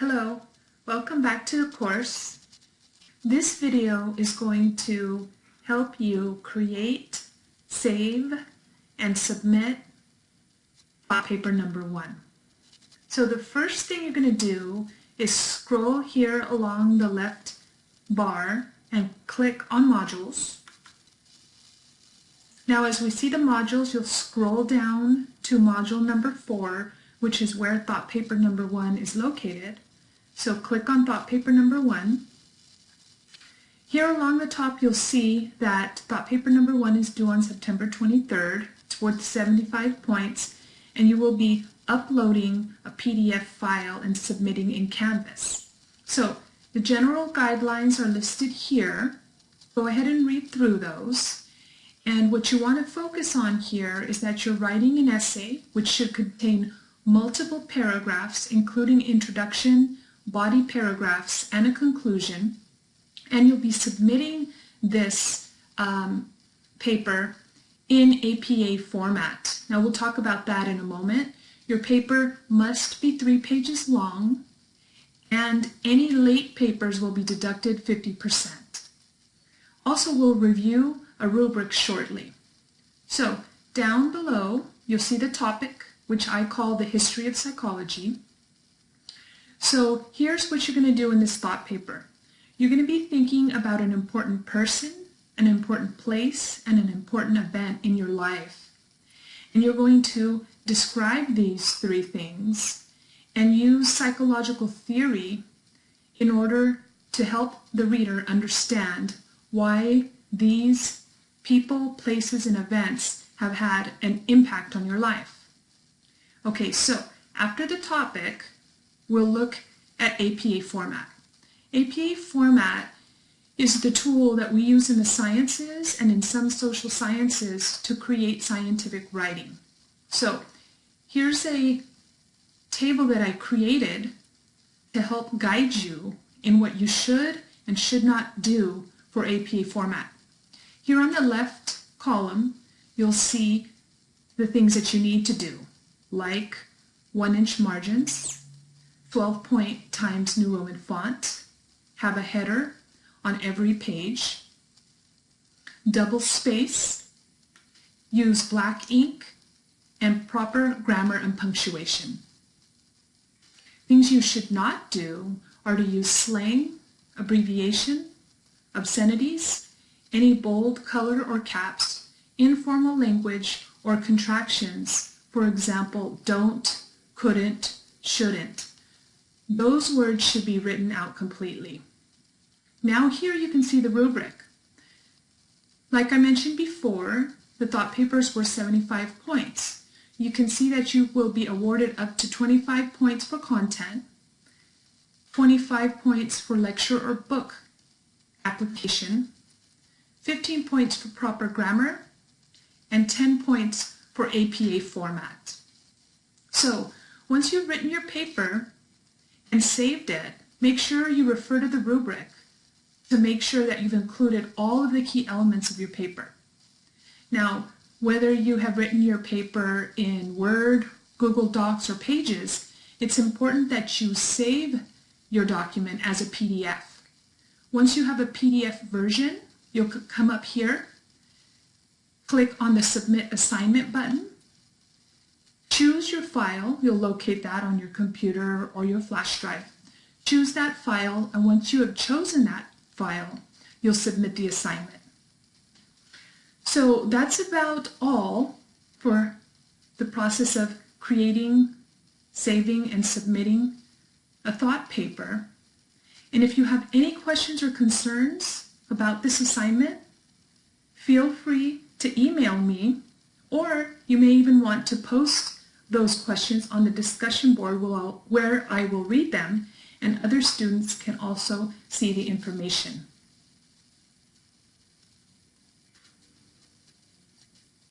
Hello, welcome back to the course. This video is going to help you create, save, and submit thought paper number one. So the first thing you're going to do is scroll here along the left bar and click on modules. Now as we see the modules, you'll scroll down to module number four, which is where thought paper number one is located. So click on thought paper number one. Here along the top you'll see that thought paper number one is due on September 23rd. It's worth 75 points and you will be uploading a PDF file and submitting in Canvas. So the general guidelines are listed here. Go ahead and read through those. And what you want to focus on here is that you're writing an essay which should contain multiple paragraphs including introduction, body paragraphs, and a conclusion, and you'll be submitting this um, paper in APA format. Now we'll talk about that in a moment. Your paper must be three pages long, and any late papers will be deducted 50%. Also, we'll review a rubric shortly. So, down below, you'll see the topic, which I call the history of psychology. So here's what you're going to do in this thought paper. You're going to be thinking about an important person, an important place, and an important event in your life. And you're going to describe these three things and use psychological theory in order to help the reader understand why these people, places, and events have had an impact on your life. Okay, so after the topic, we'll look at APA format. APA format is the tool that we use in the sciences and in some social sciences to create scientific writing. So here's a table that I created to help guide you in what you should and should not do for APA format. Here on the left column, you'll see the things that you need to do, like one inch margins, 12 point times New Roman font, have a header on every page, double space, use black ink, and proper grammar and punctuation. Things you should not do are to use slang, abbreviation, obscenities, any bold color or caps, informal language, or contractions, for example, don't, couldn't, shouldn't. Those words should be written out completely. Now here you can see the rubric. Like I mentioned before, the thought papers were 75 points. You can see that you will be awarded up to 25 points for content, 25 points for lecture or book application, 15 points for proper grammar, and 10 points for APA format. So once you've written your paper, and saved it, make sure you refer to the rubric to make sure that you've included all of the key elements of your paper. Now, whether you have written your paper in Word, Google Docs, or Pages, it's important that you save your document as a PDF. Once you have a PDF version, you'll come up here, click on the Submit Assignment button, Choose your file. You'll locate that on your computer or your flash drive. Choose that file, and once you have chosen that file, you'll submit the assignment. So that's about all for the process of creating, saving, and submitting a thought paper. And if you have any questions or concerns about this assignment, feel free to email me, or you may even want to post those questions on the discussion board will where I will read them and other students can also see the information.